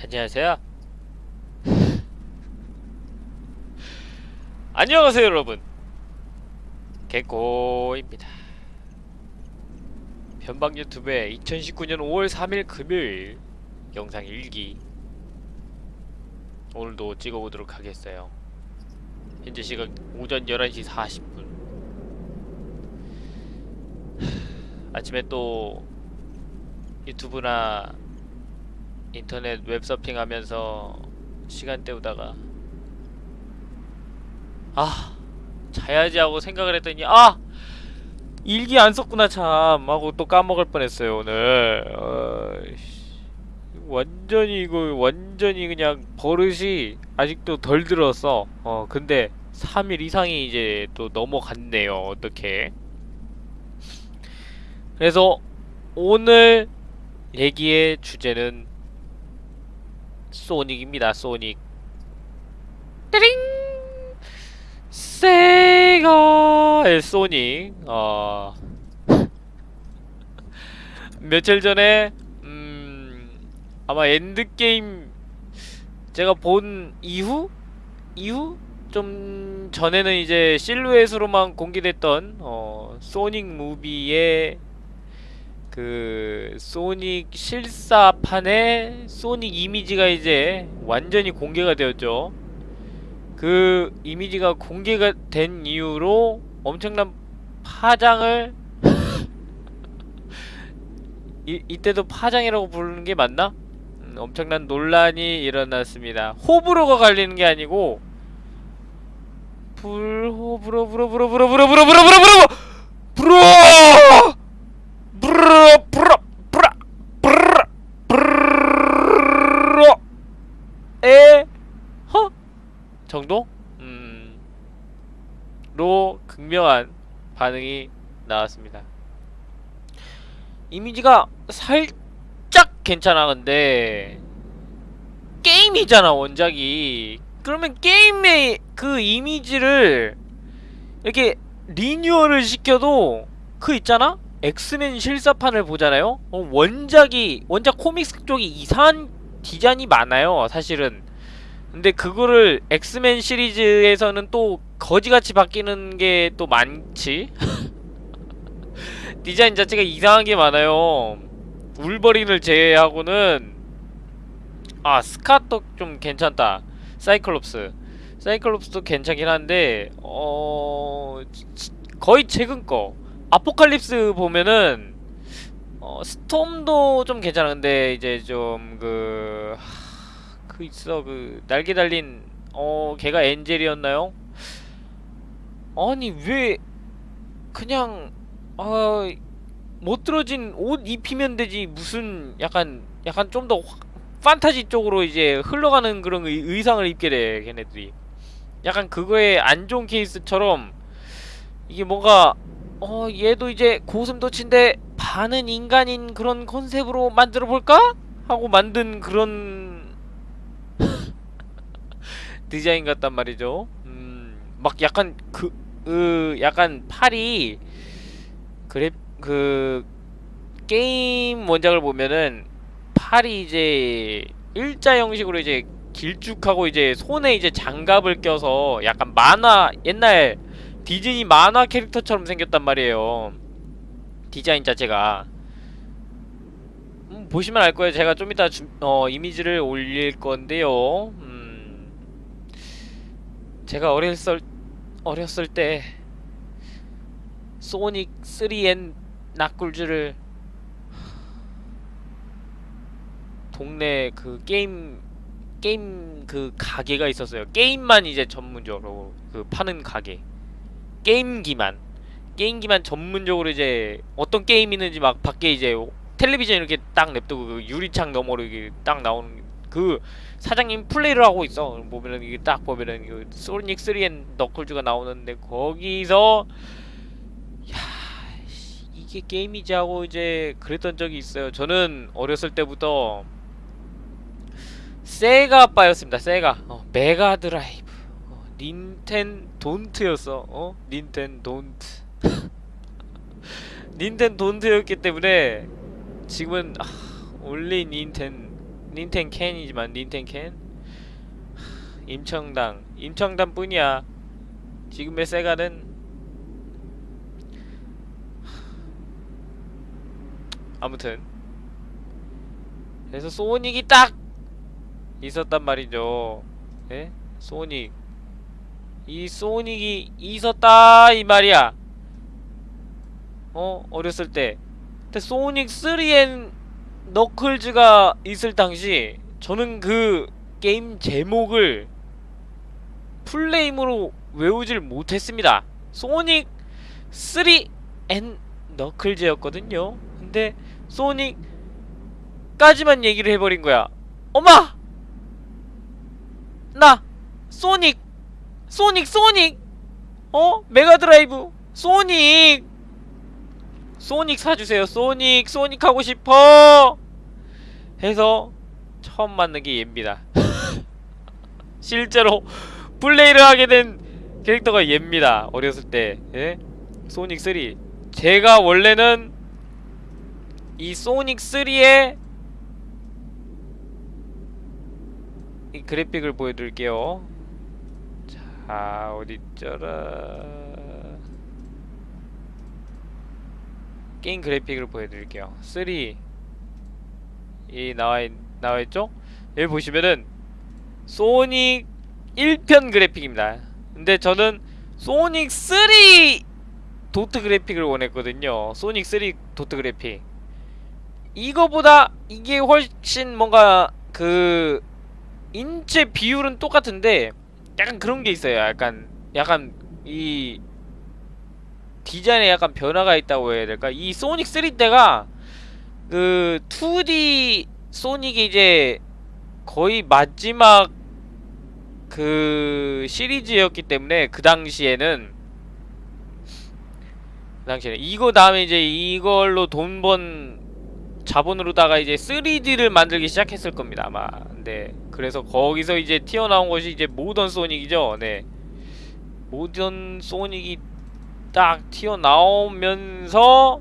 안녕하세요. 안녕하세요, 여러분. 개꼬입니다. 변방 유튜브의 2019년 5월 3일 금요일 영상 일기 오늘도 찍어보도록 하겠어요. 현재 시각 오전 11시 40분. 아침에 또 유튜브나 인터넷 웹서핑 하면서 시간 때우다가 아 자야지 하고 생각을 했더니 아 일기 안 썼구나 참. 하고 또 까먹을 뻔했어요 오늘. 어이씨. 완전히 이거 완전히 그냥 버릇이 아직도 덜 들었어 어 근데 3일 이상이 이제 또 넘어갔네요 어떻게. 그래서 오늘 얘기의 주제는 소닉입니다. 소닉. 띠링. 세가의 소닉. 어. 며칠 전에 음 아마 엔드 게임 제가 본 이후 이후 좀 전에는 이제 실루엣으로만 공개됐던 어 소닉 movie의 그 소닉 실사판에 소닉 이미지가 이제 완전히 공개가 되었죠. 그 이미지가 공개가 된 이후로 엄청난 파장을 이, 이때도 파장이라고 부르는 게 맞나? 음, 엄청난 논란이 일어났습니다. 호불호가 갈리는 게 아니고 불호불호 불호 불호 불호 불호 불호 불호 불호 불호 불호 브르 브라 브르 브르 에허 정도 음로 극명한 반응이 나왔습니다. 이미지가 살짝 괜찮아 근데 게임이잖아 원작이 그러면 게임의 그 이미지를 이렇게 리뉴얼을 시켜도 그 있잖아 엑스맨 실사판을 보잖아요? 어, 원작이 원작 comics 쪽이 이상한 디자인이 많아요 사실은 근데 그거를 엑스맨 시리즈에서는 또 거지같이 바뀌는 게 또 많지 디자인 자체가 이상한 게 많아요 울버린을 제외하고는 아 스카도 좀 괜찮다 사이클롭스 사이클롭스도 괜찮긴 한데 어... 거의 최근 거 아포칼립스 보면은 어, 스톰도 좀 괜찮아. 근데 이제 좀 그... 그 있어. 그 날개 달린 어, 걔가 엔젤이었나요? 아니, 왜 그냥 어, 못 들어진 옷 입히면 되지. 무슨 약간 약간 좀 더 판타지 쪽으로 이제 흘러가는 그런 의, 의상을 입게 돼. 걔네들이. 약간 그거에 안 좋은 케이스처럼 이게 뭔가 어 얘도 이제 고슴도치인데 반은 인간인 그런 컨셉으로 만들어 볼까? 하고 만든 그런 디자인 같단 말이죠. 음, 막 약간 그, 으, 약간 팔이 그래 그 게임 원작을 보면은 팔이 이제 일자 형식으로 이제 길쭉하고 이제 손에 이제 장갑을 껴서 약간 만화 옛날 디즈니 만화 캐릭터처럼 생겼단 말이에요. 디자인 자체가. 음, 보시면 알 거예요. 제가 좀 이따 주, 어, 이미지를 올릴 건데요. 음, 제가 어렸을, 어렸을 때 소닉 3N 납굴즈를 동네 그 게임 게임 그 가게가 있었어요. 게임만 이제 전문적으로 그 파는 가게. 게임기만. 게임기만 전문적으로 이제 어떤 게임 있는지 막 밖에 이제 텔레비전 이렇게 딱 냅두고 그 유리창 너머로 이게 딱 나오는 그 사장님 플레이를 하고 있어. 보면은 이게 딱 보면은 그 Sonic 3 and Knuckles가 나오는데 거기서 야 이게 게임이지 하고 이제 그랬던 적이 있어요. 저는 어렸을 때부터 Sega 빠였습니다. Sega. 어, Mega Drive. 어, Nintendon't였어. 어? Nintendon't. Nintendon't였기 때문에 지금은 아, only Ninten Ninten can이지만 Ninten can? 하, 임천당 임천당 뿐이야. 지금의 세가는? 아무튼. 그래서 소닉이 딱 있었단 말이죠. 예? 소닉. 이 소닉이 있었다 이 말이야. 어? 어렸을 때. 근데 소닉 3엔 너클즈가 있을 당시 저는 그 게임 제목을 full name으로 외우질 못했습니다. Sonic 3 and Knuckles였거든요. 근데 Sonic까지만 얘기를 해버린 거야. 엄마! 나 Sonic Sonic Sonic! 어? Mega Drive? Sonic Sonic 사주세요. Sonic Sonic 하고 싶어! 해서 처음 만난 게 얘입니다. 실제로 플레이를 하게 된 캐릭터가 얘입니다. 어렸을 때. 예? 소닉 3 제가 원래는 이 소닉 3의 이 그래픽을 보여드릴게요. 자 어딨더라 게임 그래픽을 보여드릴게요. 3이 나와, 나와있죠? 여기 보시면은 소닉 1편 그래픽입니다. 근데 저는 소닉 3 도트 그래픽을 원했거든요. 소닉 3 도트 그래픽. 이거보다 이게 훨씬 뭔가 그 인체 비율은 똑같은데 약간 그런 게 있어요. 약간 약간 이 디자인에 약간 변화가 있다고 해야 될까? 이 소닉 3 때가 그 2D 소닉이 이제 거의 마지막 그 시리즈였기 때문에 그 당시에는 그 당시에는 이거 다음에 이제 이걸로 돈 번 자본으로다가 이제 3D를 만들기 시작했을 겁니다 아마. 네. 그래서 거기서 이제 튀어나온 것이 이제 모던 소닉이죠. 네. 모던 소닉이 딱 튀어나오면서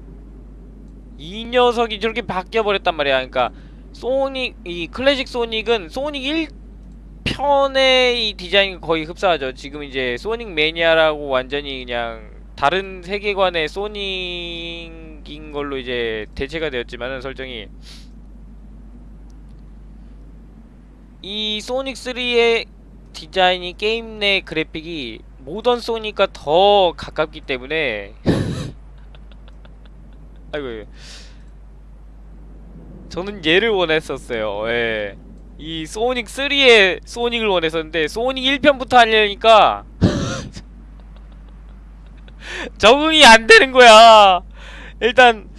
이 녀석이 저렇게 바뀌어버렸단 말이야. 그러니까 소닉 이 클래식 소닉은 소닉 1편의 이 디자인이 거의 흡사하죠. 지금 이제 소닉 매니아라고 완전히 그냥 다른 세계관의 소닉인 걸로 이제 대체가 되었지만은 설정이. 이 Sonic 3의 디자인이 게임 내 그래픽이 modern Sonic과 더 가깝기 때문에 아이고 저는 얘를 원했었어요 예. 이 Sonic 3의 Sonic을 원했었는데 Sonic 1편부터 하려니까 적응이 안 되는 거야. 일단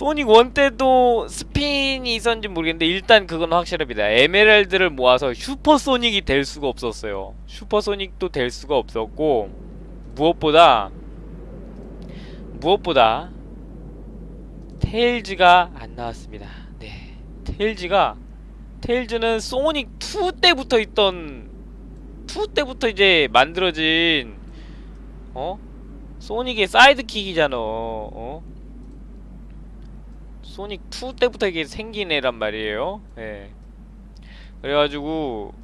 Sonic 1 때도 스핀이 있었는지 모르겠는데 일단 그건 확실합니다. 에메랄드를 모아서 Super Sonic이 될 수가 없었어요. Super Sonic도 될 수가 없었고 무엇보다 무엇보다 테일즈가 안 나왔습니다. 네. 테일즈가 테일즈는 소닉 2 때부터 있던 2 때부터 이제 만들어진 어? 소닉의 사이드킥이잖아 어? 소닉 2 때부터 이게 생긴 애란 말이에요. 예. 그래가지고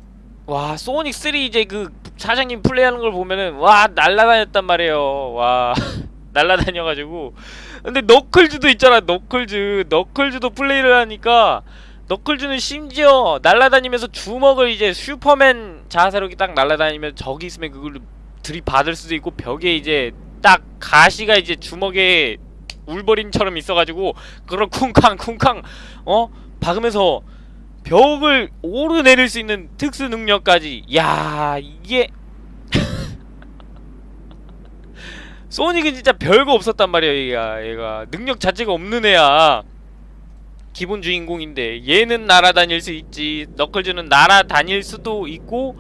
와 소닉 3 이제 그 사장님 플레이하는 걸 보면은 와 날라다녔단 말이에요. 와 날라다녀가지고. 근데 너클즈도 있잖아 너클즈. 너클즈도 플레이를 하니까 너클즈는 심지어 날라다니면서 주먹을 이제 슈퍼맨 자세로 딱 날라다니면 적이 있으면 그걸 들이받을 수도 있고 벽에 이제 딱 가시가 이제 주먹에 울버린처럼 있어가지고 그걸 쿵쾅 쿵쾅 어? 박으면서 벽을 오르내릴 수 있는 특수 능력까지. 야 이게 소닉은 진짜 별거 없었단 말이야 얘가. 얘가 능력 자체가 없는 애야. 기본 주인공인데 얘는 날아다닐 수 있지 너클즈는 날아다닐 수도 있고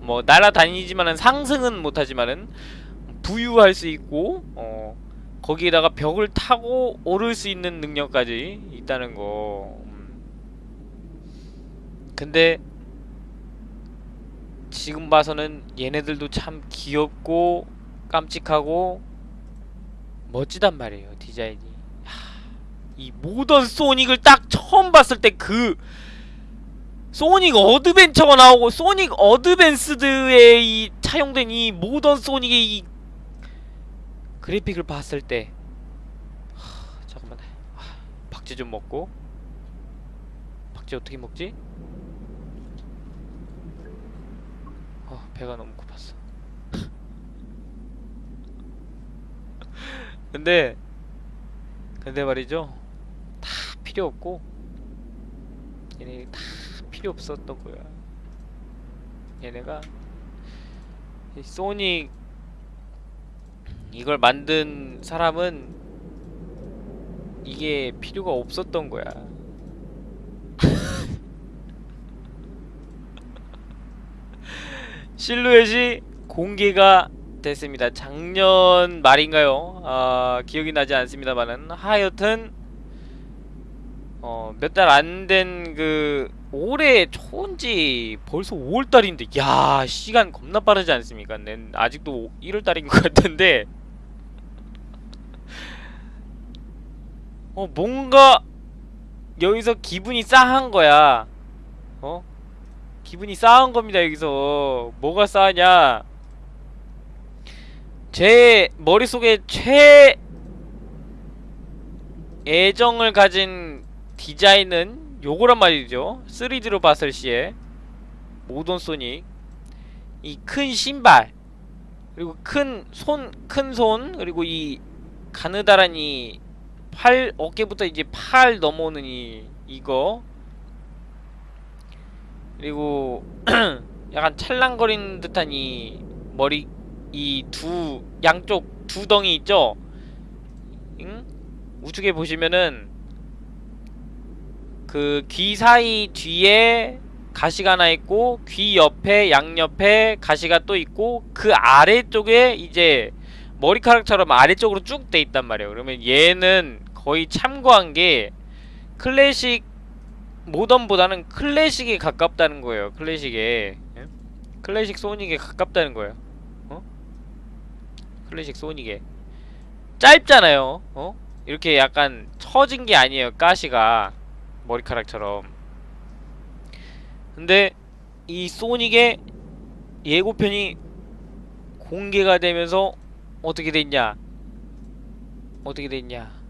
뭐 날아다니지만은 상승은 못하지만은 부유할 수 있고 어 거기에다가 벽을 타고 오를 수 있는 능력까지 있다는 거 음. 근데 지금 봐서는 얘네들도 참 귀엽고 깜찍하고 멋지단 말이에요 디자인이 하, 이 modern Sonic을 딱 처음 봤을 때 그 Sonic Adventure가 나오고 Sonic Advanced에 이 차용된 이 modern Sonic의 이 그래픽을 봤을 때 하, 잠깐만. 하, 박쥐 좀 먹고. 박쥐 어떻게 먹지? 어 배가 너무 고팠어. 근데 근데 말이죠. 다 필요 없고 얘네 다 필요 없었던 거야. 얘네가 이 소닉 이걸 만든 사람은 이게 필요가 없었던 거야 실루엣이 공개가 됐습니다. 작년 말인가요? 아 기억이 나지 않습니다만은 하여튼 어, 몇 달 안 된 그 올해 초인지 벌써 5월달인데 야 시간 겁나 빠르지 않습니까? 난 아직도 1월달인 것 같은데 어 뭔가 여기서 기분이 싸한 거야. 어? 기분이 싸한 겁니다 여기서. 뭐가 싸하냐? 제 머릿속에 최 애정을 가진 디자인은 요거란 말이죠. 3D로 봤을 시에 모던 소닉. 이 큰 신발 그리고 큰 손 큰손 그리고 이 가느다란 이 팔 어깨부터 이제 팔 넘어오는 이 이거 그리고 약간 찰랑거리는 듯한 이 머리 이 두 양쪽 두 덩이 있죠? 응? 우측에 보시면은 그 귀 사이 뒤에 가시가 하나 있고 귀 옆에 양옆에 가시가 또 있고 그 아래쪽에 이제 머리카락처럼 아래쪽으로 쭉 돼 있단 말이에요. 그러면 얘는 거의 참고한 게 클래식 모던보다는 클래식에 가깝다는 거예요. 클래식에 예? 클래식 소닉에 가깝다는 거예요. 어? 클래식 소닉에 짧잖아요. 어? 이렇게 약간 처진 게 아니에요. 가시가 머리카락처럼. 근데 이 소닉의 예고편이 공개가 되면서 어떻게 됐냐? 어떻게 됐냐?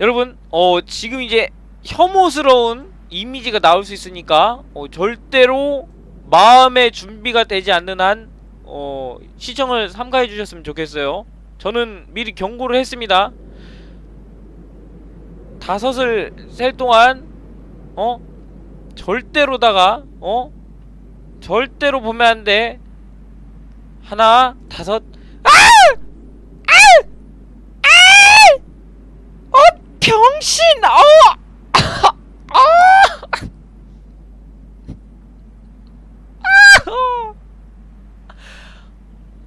여러분, 어 지금 이제 혐오스러운 이미지가 나올 수 있으니까 어, 절대로 마음의 준비가 되지 않는 한 어, 시청을 삼가해 주셨으면 좋겠어요. 저는 미리 경고를 했습니다. 다섯을 셀 동안 어 절대로다가 어 절대로 보면 안 돼. 하나 다섯 아! 아! 아! 어 병신 어 아! 아!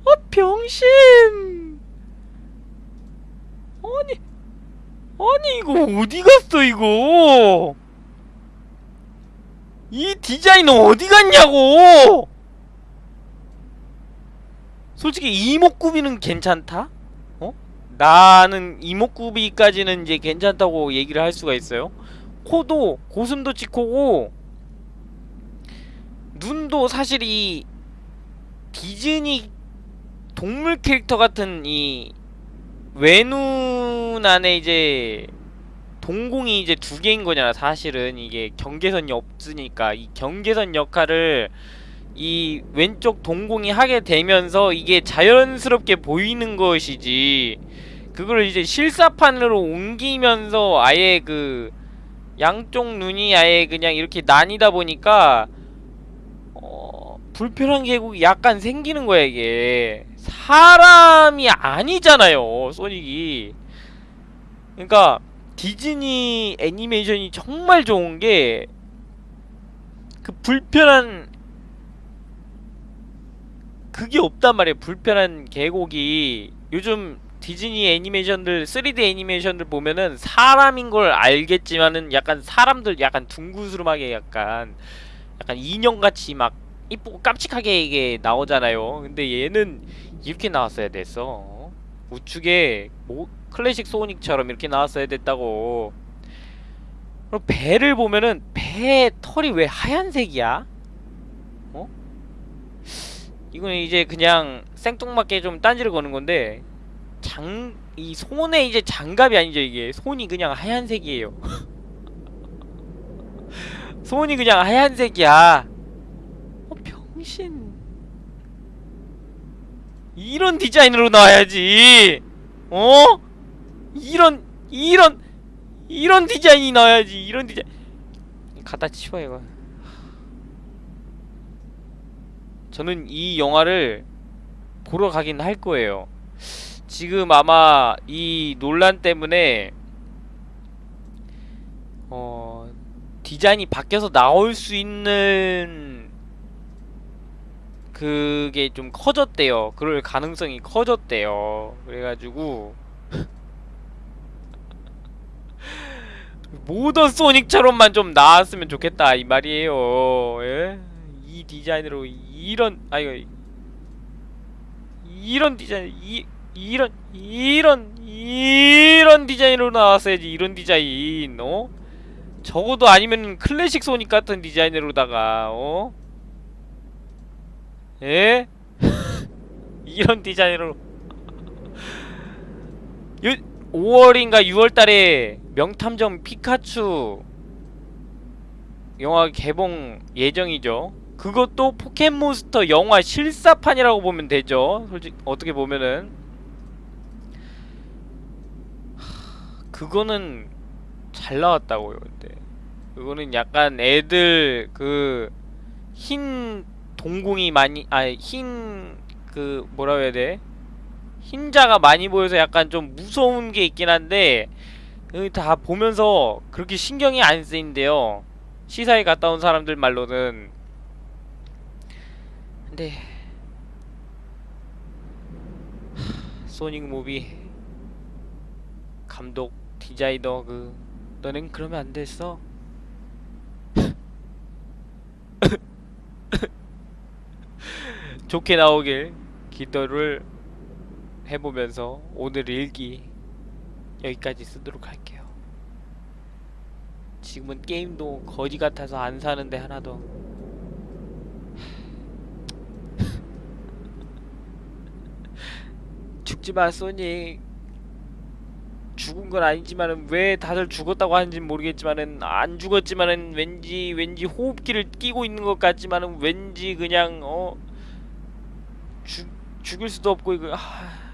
어 병신 아니 아니 이거 어디 갔어 이거 이 디자인 어디 갔냐고 솔직히 이목구비는 괜찮다? 어? 나는 이목구비까지는 이제 괜찮다고 얘기를 할 수가 있어요. 코도 고슴도 치 코고 눈도 사실 이 디즈니 동물 캐릭터 같은 이 외눈 안에 이제 동공이 이제 두 개인 거잖아 사실은. 이게 경계선이 없으니까. 이 경계선 역할을 이 왼쪽 동공이 하게 되면서 이게 자연스럽게 보이는 것이지 그걸 이제 실사판으로 옮기면서 아예 그 양쪽 눈이 아예 그냥 이렇게 나뉘다 보니까 어 불편한 계곡이 약간 생기는 거야 이게. 사람이 아니잖아요 소닉이. 그러니까 디즈니 애니메이션이 정말 좋은 게 그 불편한 그게 없단 말이에요 불편한 계곡이. 요즘 디즈니 애니메이션들 3D 애니메이션들 보면은 사람인 걸 알겠지만은 약간 사람들 약간 둥구스름하게 약간 약간 인형같이 막 이쁘고 깜찍하게 이게 나오잖아요 근데 얘는 이렇게 나왔어야 됐어 어? 우측에 뭐 클래식 소닉처럼 이렇게 나왔어야 됐다고 그리고 배를 보면은 배개 털이 왜 하얀색이야? 어? 이거는 이제 그냥 생뚱맞게 좀 딴지를 거는 건데 장 이 손에 이제 장갑이 아니죠 이게 손이 그냥 하얀색이에요. 손이 그냥 하얀색이야. 어 병신. 이런 디자인으로 나와야지. 어? 이런 이런 이런 디자인이 나와야지. 이런 디자인. 갖다 치워 이거. 저는 이 영화를 보러 가긴 할 거예요. 지금 아마 이 논란 때문에 어 디자인이 바뀌어서 나올 수 있는 그게 좀 커졌대요. 그럴 가능성이 커졌대요. 그래가지고 모던 소닉처럼만 좀 나왔으면 좋겠다 이 말이에요. 예? 이 디자인으로 이런 아 이거 이런 디자인 이 이런 이런 이런 디자인으로 나왔어야지 이런 디자인 어 적어도 아니면 클래식 소닉 같은 디자인으로다가 어 예? 이런 디자인으로 요 5월인가 6월달에 명탐정 피카츄 영화 개봉 예정이죠. 그것도 포켓몬스터 영화 실사판이라고 보면 되죠. 솔직 어떻게 보면은 하, 그거는 잘 나왔다고요. 근데 그거는 약간 애들 그 흰 동공이 많이 아니 흰그 뭐라고 해야 돼? 흰자가 많이 보여서 약간 좀 무서운 게 있긴 한데 그다 보면서 그렇게 신경이 안 쓰인대요. 시사에 갔다 온 사람들 말로는 근데 하, 소닉 무비 감독 디자이 너 그 너넨 그러면 안 됐어. 좋게 나오길 기도를 해보면서 오늘 일기 여기까지 쓰도록 할게요. 지금은 게임도 거지 같아서 안 사는데 하나도 죽지마 소닉 죽은 건 아니지만은 왜 다들 죽었다고 하는지는 모르겠지만은 안 죽었지만은 왠지 왠지 호흡기를 끼고 있는 것 같지만은 왠지 그냥 어 죽 죽일 수도 없고 이거 아...